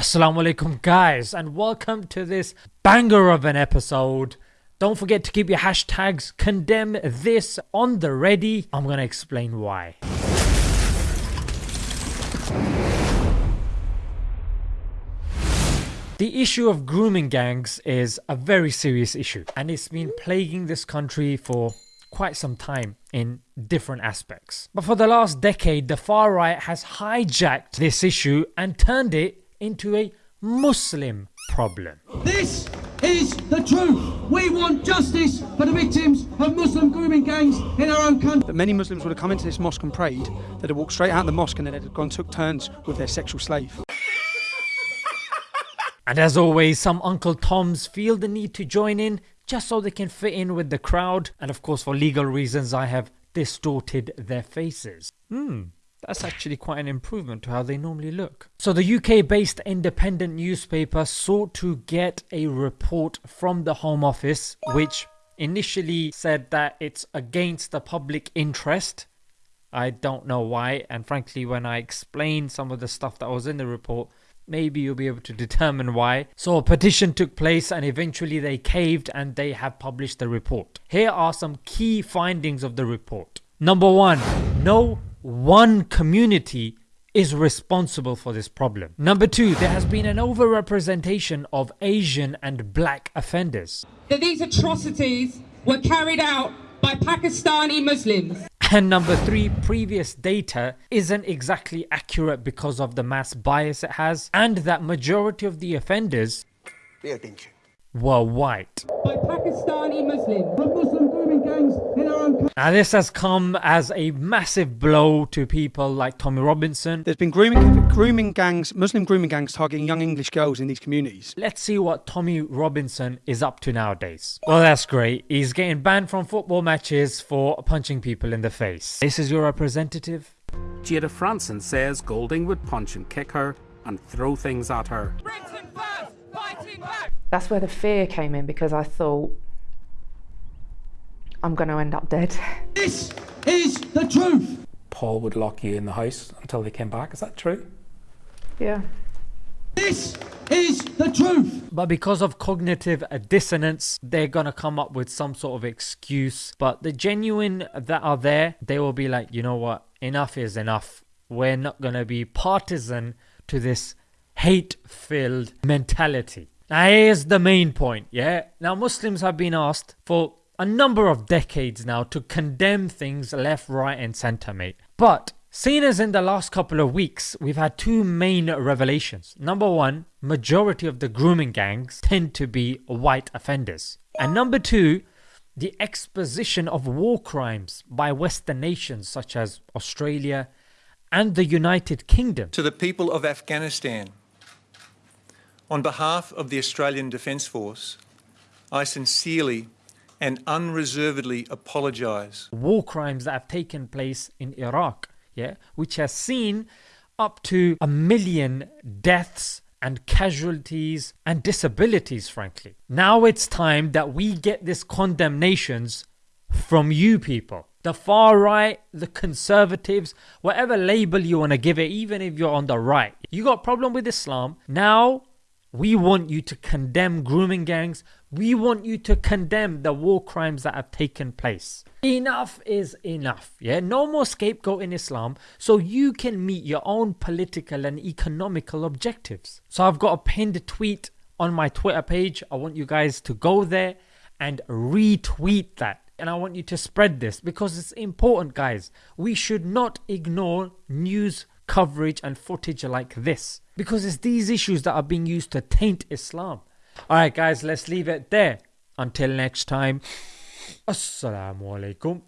Assalamu alaikum guys and welcome to this banger of an episode. Don't forget to keep your hashtags condemn this on the ready. I'm gonna explain why. The issue of grooming gangs is a very serious issue and it's been plaguing this country for quite some time in different aspects. But for the last decade the far right has hijacked this issue and turned it into a Muslim problem. This is the truth. We want justice for the victims of Muslim grooming gangs in our own country. That many Muslims would have come into this mosque and prayed, they'd have walked straight out of the mosque and then they'd have gone took turns with their sexual slave. And as always, some Uncle Toms feel the need to join in just so they can fit in with the crowd. And of course, for legal reasons, I have distorted their faces. Hmm, that's actually quite an improvement to how they normally look. So the UK based independent newspaper sought to get a report from the Home Office which initially said that it's against the public interest. I don't know why and frankly when I explain some of the stuff that was in the report maybe you'll be able to determine why. So a petition took place and eventually they caved and they have published the report. Here are some key findings of the report. Number 1. No one community is responsible for this problem. Number two, there has been an overrepresentation of Asian and black offenders. That these atrocities were carried out by Pakistani Muslims. And number three, previous data isn't exactly accurate because of the mass bias it has and that majority of the offenders Pay attention. were white. By Pakistani Muslims. Of Muslim grooming gangs in our own country. Now this has come as a massive blow to people like Tommy Robinson. There's been grooming, grooming gangs, Muslim grooming gangs targeting young English girls in these communities. Let's see what Tommy Robinson is up to nowadays. Well that's great, he's getting banned from football matches for punching people in the face. This is your representative? Jayda Fransen says Golding would punch and kick her and throw things at her. That's where the fear came in because I thought I'm going to end up dead. This is the truth. Paul would lock you in the house until they came back. Is that true? Yeah. This is the truth. But because of cognitive dissonance, they're gonna come up with some sort of excuse. But the genuine that are there, they will be like, you know what, enough is enough. We're not gonna be partisan to this hate filled mentality. Now, here's the main point, yeah? Now, Muslims have been asked for a number of decades now to condemn things left, right, and center, mate. But Seeing as in the last couple of weeks we've had two main revelations. Number one, majority of the grooming gangs tend to be white offenders. And number two, the exposition of war crimes by western nations such as Australia and the United Kingdom. To the people of Afghanistan, on behalf of the Australian Defence Force, I sincerely and unreservedly apologise war crimes that have taken place in Iraq, yeah, which has seen up to a million deaths and casualties and disabilities frankly. Now it's time that we get this condemnations from you people. The far right, the conservatives, whatever label you want to give it, even if you're on the right. You got problem with Islam, now we want you to condemn grooming gangs. We want you to condemn the war crimes that have taken place. Enough is enough. Yeah, no more scapegoat in Islam so you can meet your own political and economical objectives. So I've got a pinned tweet on my Twitter page. I want you guys to go there and retweet that. And I want you to spread this because it's important, guys. We should not ignore news coverage and footage like this because it's these issues that are being used to taint Islam. Alright guys, let's leave it there. Until next time, Assalamu alaikum.